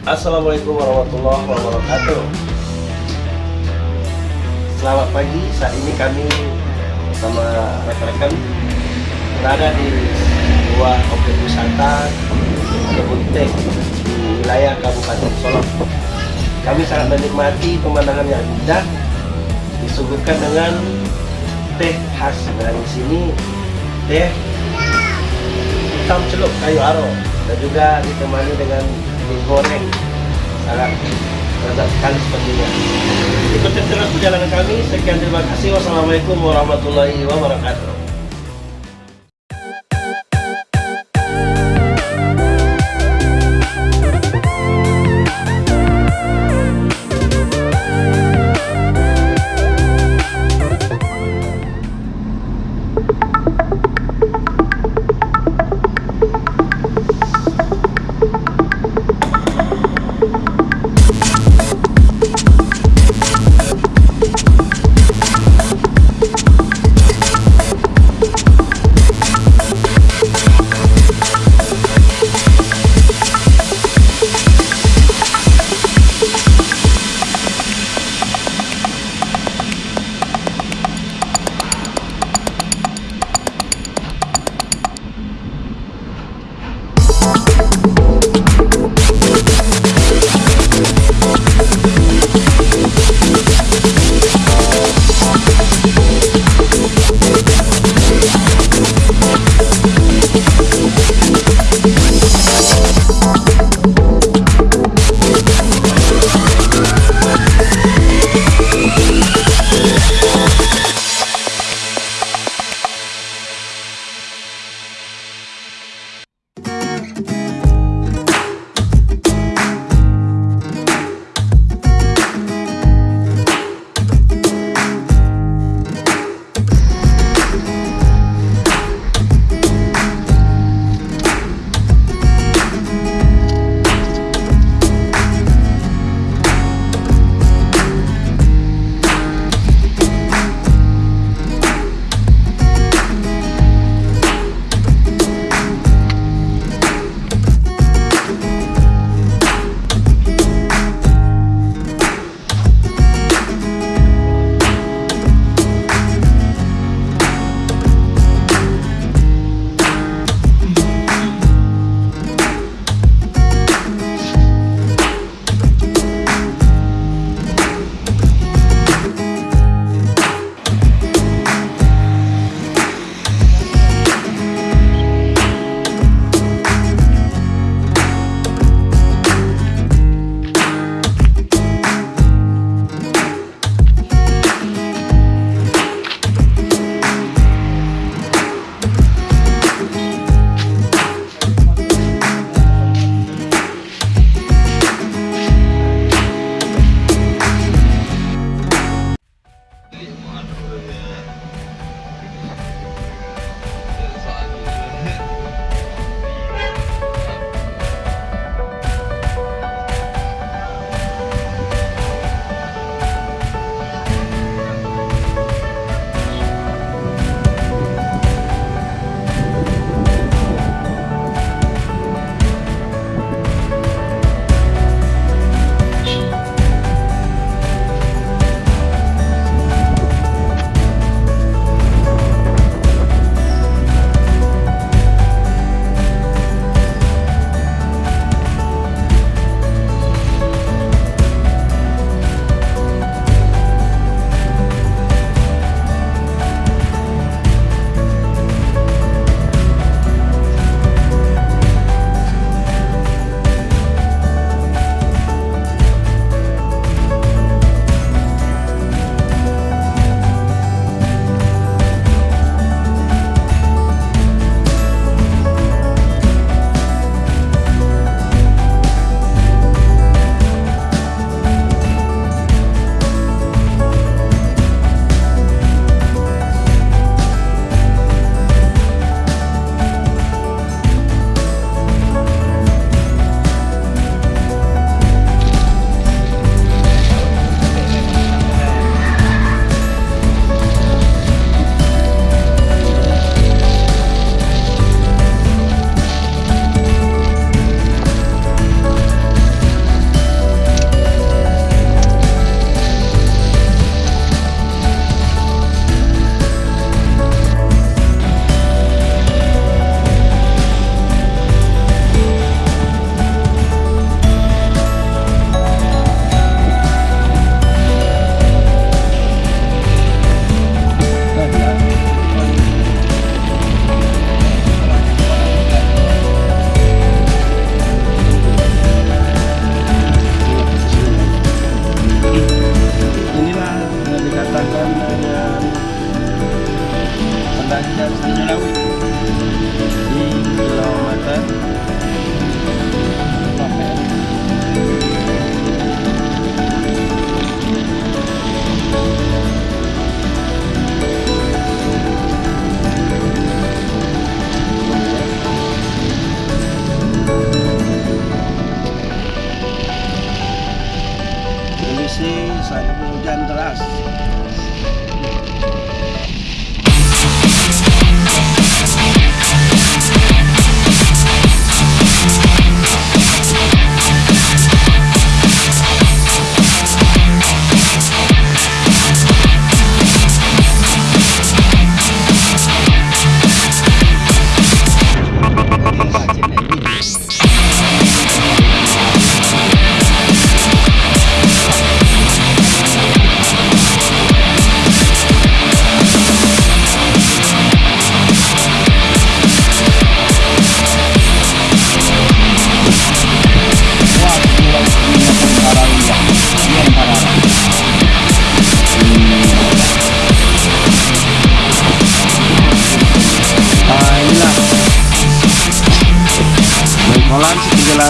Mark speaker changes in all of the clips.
Speaker 1: Assalamualaikum warahmatullahi wabarakatuh Selamat pagi, saat ini kami bersama rekan-rekan berada di sebuah objek wisata kebun teh di wilayah Kabupaten Solok. Kami sangat menikmati pemandangan yang indah disuguhkan dengan teh khas dan di sini teh hitam celup kayu aro dan juga ditemani dengan digoreng sangat sekali sepertinya. Ikuti terus perjalanan kami. Sekian terima kasih. Wassalamualaikum warahmatullahi wabarakatuh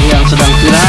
Speaker 1: yang sedang viral